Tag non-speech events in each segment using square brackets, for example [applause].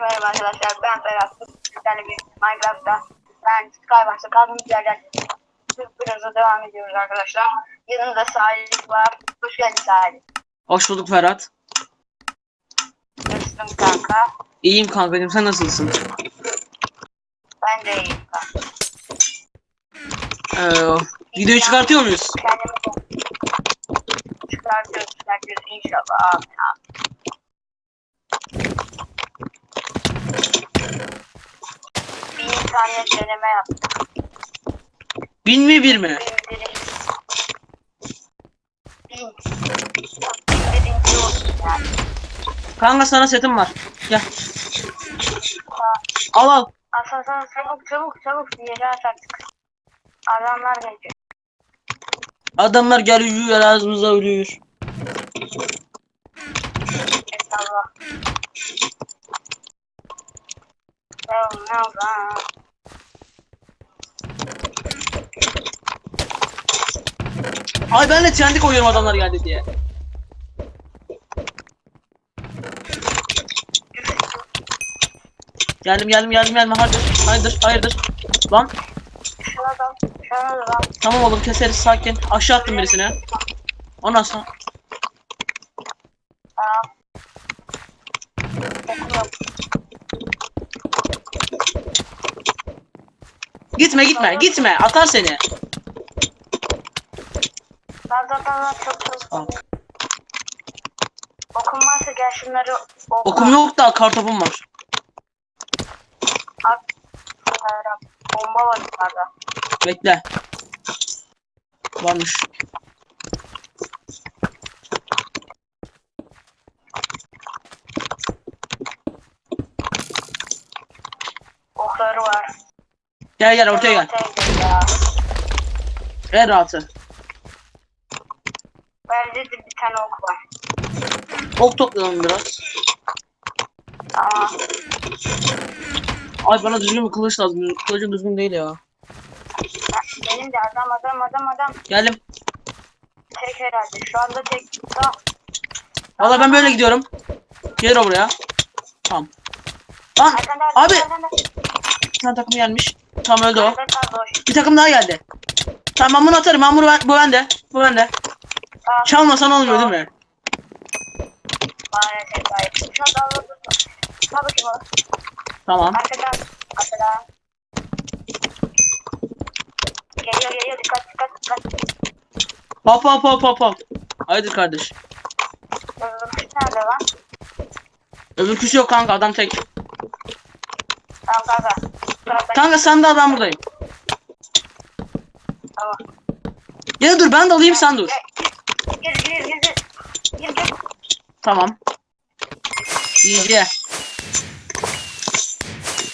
Herkese merhaba arkadaşlar. Ben Ferhat. Sizlerle bir Minecraft'ta ben Skybox'ta kaldığımız yerden Biraz devam ediyoruz arkadaşlar. Yanımda Salih var. Hoş geldin Salih. Hoş bulduk Ferhat. Nasılsın kanka? İyiyim kankacığım sen nasılsın? Ben de iyiyim kanka. Ee, videoyu çıkartıyor muyuz? Kendimi çıkartıyoruz, çıkartıyoruz inşallah. Amin amin. Bir tane deneme yaptık. Bin mi bir mi? Bin. Birinci olsun yani. Kanka sana setim var. Gel. Al al. Aslan sana çabuk çabuk çabuk yere at artık. Adamlar gelecek. Adamlar geliyor ağzımıza ölüyor. Estağfurullah. Oh, no, no. Ay ben de TNT koyuyorum adamlar geldi diye. Geldim geldim geldim geldim hayırdır hayırdır hayırdır. Lan tamam oğlum keseriz sakin. Aşağı attım birisine. Ondan sonra gitme gitme gitme atar seni. Çok. Okum varsa gel şunları oku. Okum yok da kartopum var. Şunlara. Bomba var yukarıda. Bekle. Varmış. Okları var. Gel gel ortaya gel. En rahatı. Bende de bir tane ok var. Ok toplayalım biraz. Tamam. Ay bana düzgün bir kılıç lazım. Kılıcım düzgün değil ya. Benim de adam adam adam adam. Geldim. Tek herhalde. Şu anda tek. Tamam. Valla ben böyle gidiyorum. Gel buraya. Tamam. Lan abi bir tane takım gelmiş. Tamam öldü o. Bir takım daha geldi. Tamam ben bunu atarım. Ben bunu ben, bu bende. Bu bende. Çalmasan olmuyor değil mi? Maalesef bakayım oğlum. Tamam. Arkadan. Arkadan. Geliyor geliyor. Dikkat dikkat dikkat. Hop hop hop hop hop. Haydi kardeş. Öbür nerede lan? Öbürküsü yok kanka adam tek. Tamam kanka. Taraftan. Kanka sen de adam buradayım. Tamam. Ya dur ben de alayım sen dur. Gir gir gir gir. Gir. Tamam. İyice.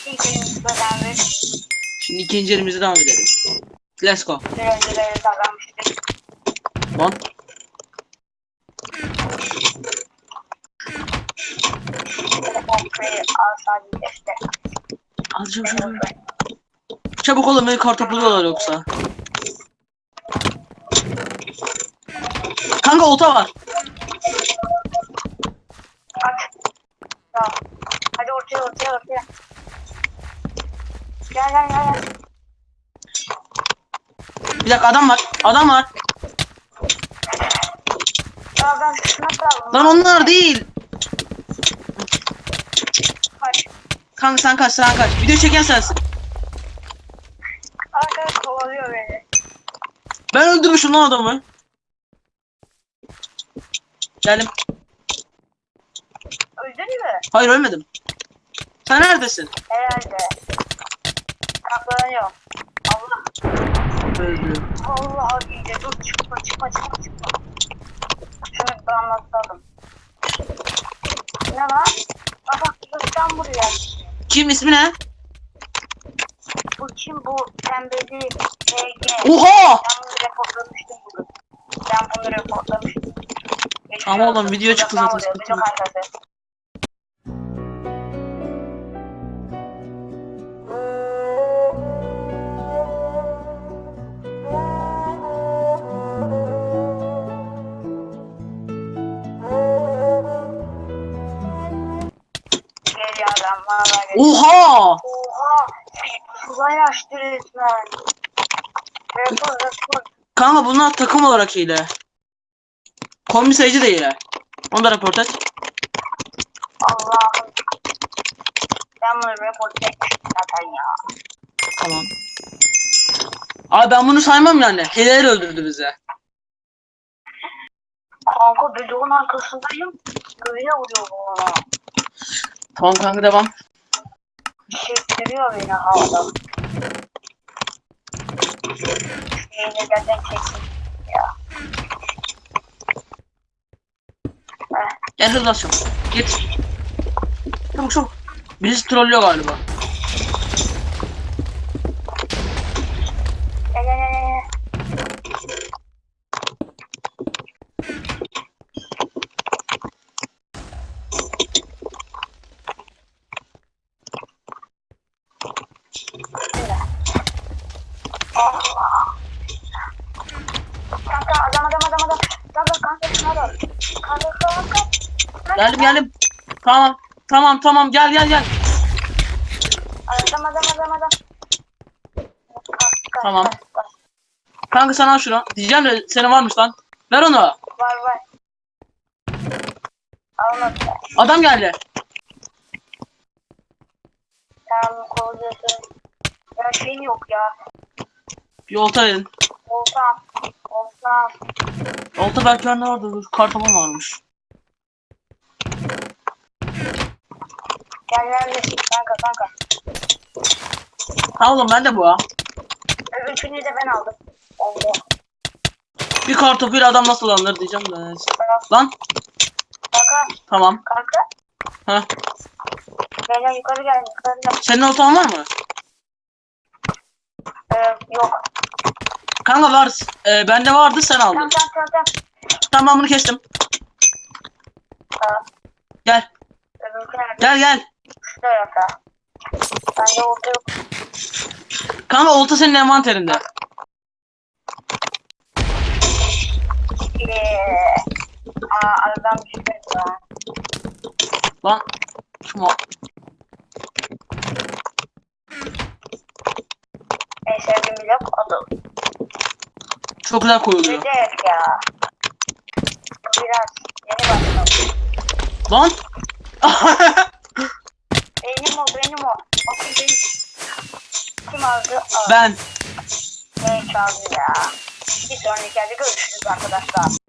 Elimizi. Şimdi ikinci elimize devam edelim. Let's go. Bir al sadece işte. Çabuk olun beni kartopluyorlar yoksa. Kanka olta var. At. Tamam. Hadi ortaya ortaya ortaya. Gel gel gel. gel. Bir dakika adam var. Adam var. Ya ben şuna kaldım. Lan onlar değil. Kaç. Kanka sen kaç sen kaç. Video çeken sensin. Arkadaş kovalıyor beni. Ben öldürmüşüm lan adamı. Geldim. Öldün mü? Hayır ölmedim. Sen neredesin? Herhalde. Saklanıyor. Allah. Öldü. Allah iyice dur çıkma çıkma çıkma çıkma. Şunu bir anlatalım. Ne lan? Bak buradan buraya. Kim ismi ne? Bu kim bu pembeli HG. Oha! Ben bunu reportlamıştım bugün. Ben bunu reportlamıştım. Ama oğlum video çıktı zaten, sıkıntı adam Oha! Oha! Uzay açtı resmen. Kanka bunlar takım olarak hile. Kombi sayıcı da hile. Onu da report et. Allah'ım. Ben bunu report etmiştim zaten ya. Tamam. Abi ben bunu saymam yani. Hileler öldürdü bizi. Kanka bloğun arkasındayım. Böyle vuruyor bu ona. Tamam kanka devam. Çektiriyor beni havada. Yine gerçekten kesin ya. Heh, Gel hızlı açalım. Git. Çabuk çabuk. Birisi trollüyor galiba. Kanka adam adam adam adam. Kanka kanka şuna. Kanka kanka. Geldim geldim. Tamam. Tamam tamam gel gel gel. Adam adam adam adam. Tamam. kanka. Sen al şunu. Diyeceğim de senin varmış lan. Ver onu. Var var. Almadı. Adam geldi. Tamam kovuyorsun. Ya şeyin yok ya. Bir olta verin. Olsam. Olsam. Olta belki bende vardı. Dur, Kartoman varmış. Gel gel gel. Kanka kanka. Ha oğlum bende bu ha. Üçünü de ben aldım. Oldu. Bir kartopuyla adam nasıl alınır diyeceğim de. neyse. Lan Kanka. tamam. Kanka. Ha. Gel gel yukarı gel yukarı gel. Senin oltan var mı? Ee, yok. Kanka var. Ee, bende vardı sen aldın. Tamam tamam tamam. tamam. Tamam ben bunu kestim. Tamam. Gel. Nerede? Gel Şu. Bende oldu yok. Kanka olta senin envanterinde. Eee. Aa aradan bir şey var. Lan. Kim o? En sevdiğim blok odur. Çok güzel koyuluyor. Evet ya. Biraz yeni başladım. Lan. [laughs] [laughs] Benim o benim o. Bakın benim. Kim aldı? Ben. Ne çaldı ya. Bir sonraki yerde görüşürüz arkadaşlar.